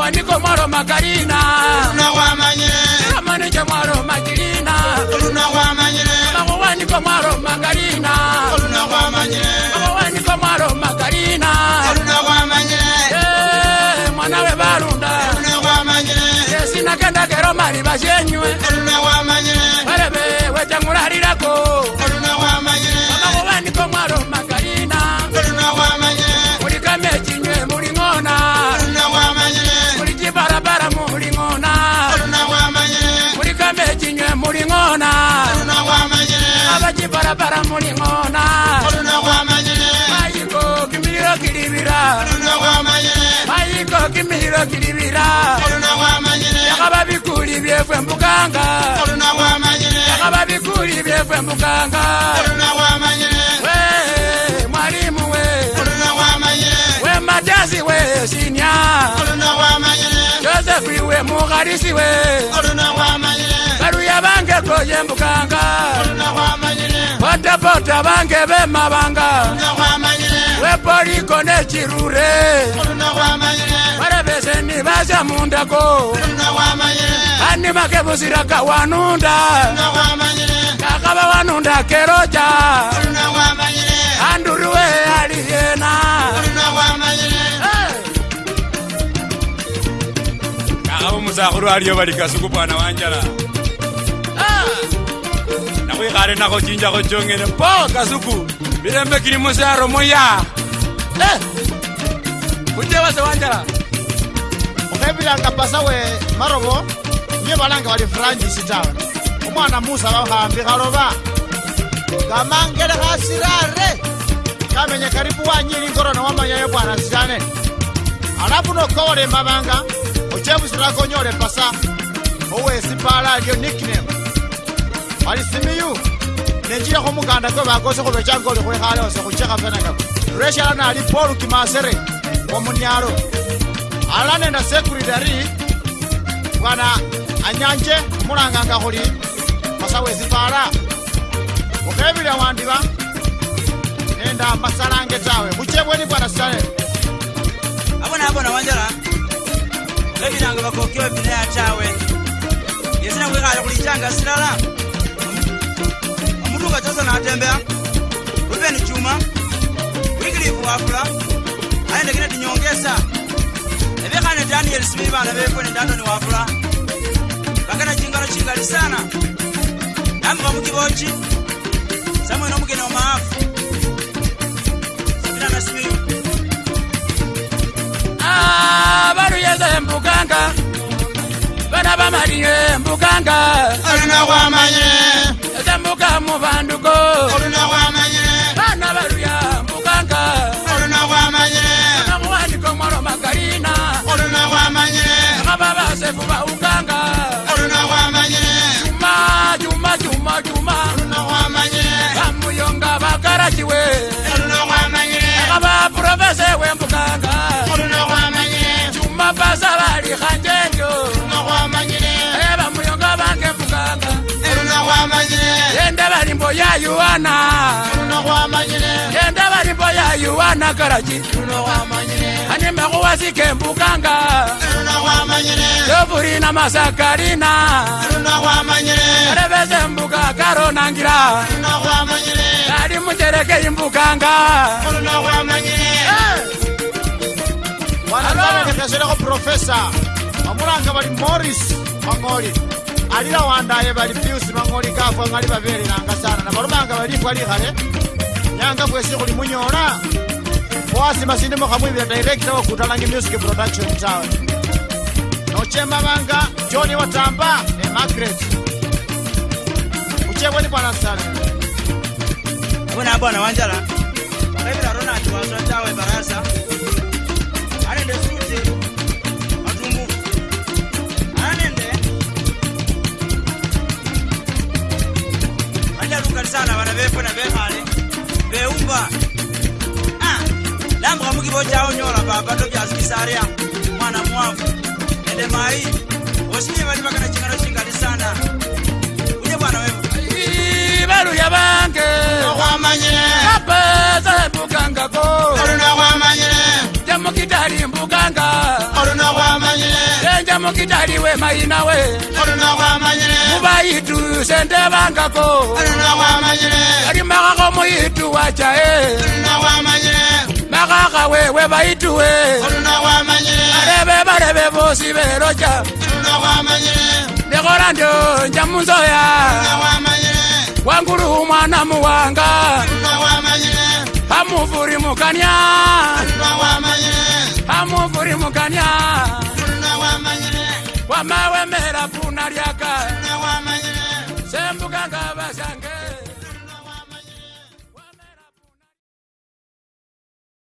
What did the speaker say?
wanika mwaro makarina amanije mwaro makirina amawanika mwaro makarina amawanika mwaro makarina eh, mwana we barunda yesi nakenda kero mari vasyenywe bara mulingona ayiko kimihiro kilibira ayiko kimihiro kilibira yakaba bikuli byefwe mbuganga yakaba bikuli byefwe mbuganga mwalimu we we majazi we sinya josefu iwe mugharisi we baruya bangekoye mbuganga bota bange be mabanga weporiko ne chirure barebeseni baja mundako animake buzira ka wanunda kakaba wanunda keroja anduruwe aliyena kakaba musakuru aliyo balikasukupana wanjala nako ikhare e nako jinja go jongene po kasuku mirembe kiri mose ya romo ya kunje wase wanjala okhepilanga pasa we marobo nye balanga wali francis tawe umwana musa bahambi kharoba kamangele khasirare kamenye karibu wanyili ngorona wamanya yo bwana sitane alafu nokowole mabanga ochebusirakonyole pasa owesipala lyo nickname bali simiyu nenjira khumukanda kwe bakose khubechanga oli khwekhale ose khuchekha fenakako lweshala nali polu kimasere womunyalo alala nenda sekuritari bwana anyanje mulanganga khuli masawesipala mukhebile wandiba nenda masalange tawe muchebweni bwana sale abona abona wanjala khebilanga bakokiwe bineya tawe yesina khwekhale khulichanga silala Luka Johnson atembea, Ruben Chuma, Wycliffe Wafula, aende Kennedy Nyongesa, ebekhane Daniel Smith bana befwe ne Danton Wafula, bakana chingalo chingali sana, namuka mukibochi, samwene nomugeni omaafu, Sabina Smith. Ah, baru yeze mbukanga, bana bamalire mbukanga, alina kwamanyire. mu banduko go. ngenda balimbo ya yuana ngenda balimbo ya yuana karaji ani makuwasike mbukanga yovuri na masakarina karebeze mbuka karonangira kali mucerekei mbukanga Alors, professeur, Morris, Mangoli alilawandaye balifyusi mang'olikafwa ng'ali baverelanga sana nabalumanga balifwa likhale nyanga bwesi khuli munyola fwasi masindimo khamwibila dairekta wakutalanga music production tawe nochemabanga joni watamba ne magret uchebweni bwana sale bona bwana wanjala ebilaronati wasa tawe barasa bona befona bekhale beumba ah, lambuka mukibo jaonyola baba tobyasikisaria mwana mwavu ende mai osinye bali bakana chingano chingali sana uye bwana wevubaluya bange kwamanye apeze bukangako kidali we maina we mubaitu sende bangako ari magago moitu wachae magaga wewe baitu we arebe barebe bosi berocha nekorando njamunzoya wanguru mwana muwanga hamuvuri mukanya hamuvuri mukanya amawemera funa lyaka sembuka nga basange